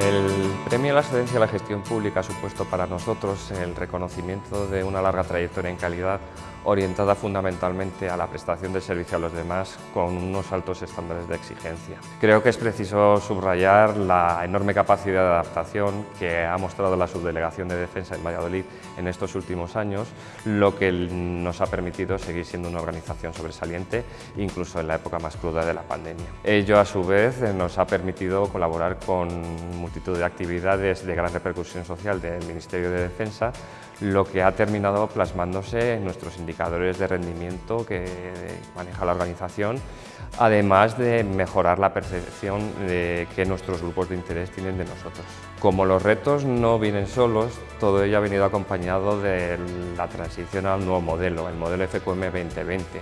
El Premio a la Excelencia de la Gestión Pública ha supuesto para nosotros el reconocimiento de una larga trayectoria en calidad orientada fundamentalmente a la prestación de servicio a los demás con unos altos estándares de exigencia. Creo que es preciso subrayar la enorme capacidad de adaptación que ha mostrado la Subdelegación de Defensa en Valladolid en estos últimos años, lo que nos ha permitido seguir siendo una organización sobresaliente incluso en la época más cruda de la pandemia. Ello a su vez nos ha permitido colaborar con multitud de actividades de gran repercusión social del Ministerio de Defensa, lo que ha terminado plasmándose en nuestros indicadores de rendimiento que maneja la organización, además de mejorar la percepción de que nuestros grupos de interés tienen de nosotros. Como los retos no vienen solos, todo ello ha venido acompañado de la transición al nuevo modelo, el modelo FQM 2020,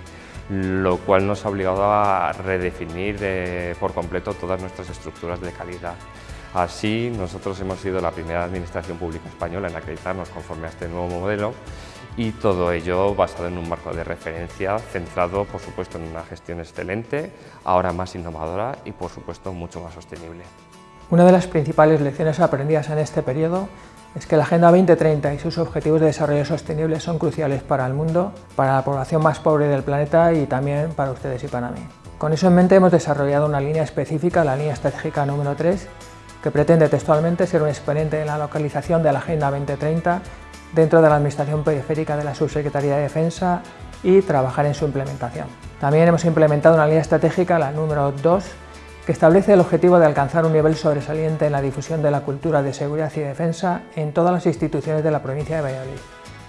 lo cual nos ha obligado a redefinir eh, por completo todas nuestras estructuras de calidad. Así, nosotros hemos sido la primera administración pública española en acreditarnos conforme a este nuevo modelo y todo ello basado en un marco de referencia centrado, por supuesto, en una gestión excelente, ahora más innovadora y, por supuesto, mucho más sostenible. Una de las principales lecciones aprendidas en este periodo es que la Agenda 2030 y sus objetivos de desarrollo sostenible son cruciales para el mundo, para la población más pobre del planeta y también para ustedes y para mí. Con eso en mente hemos desarrollado una línea específica, la línea estratégica número 3, que pretende textualmente ser un exponente en la localización de la Agenda 2030 dentro de la Administración Periférica de la Subsecretaría de Defensa y trabajar en su implementación. También hemos implementado una línea estratégica, la número 2, que establece el objetivo de alcanzar un nivel sobresaliente en la difusión de la cultura de seguridad y defensa en todas las instituciones de la provincia de Valladolid.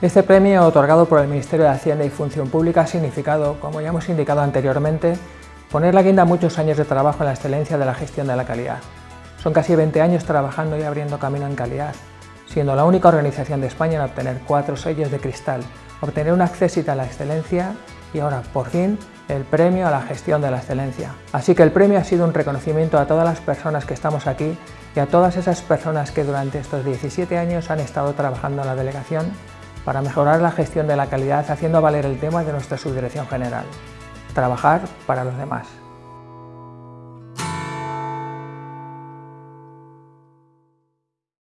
Este premio, otorgado por el Ministerio de Hacienda y Función Pública, ha significado, como ya hemos indicado anteriormente, poner la guinda a muchos años de trabajo en la excelencia de la gestión de la calidad. Son casi 20 años trabajando y abriendo camino en calidad, siendo la única organización de España en obtener cuatro sellos de cristal, obtener un acceso a la excelencia y ahora, por fin, el premio a la gestión de la excelencia. Así que el premio ha sido un reconocimiento a todas las personas que estamos aquí y a todas esas personas que durante estos 17 años han estado trabajando en la delegación para mejorar la gestión de la calidad haciendo valer el tema de nuestra subdirección general, trabajar para los demás.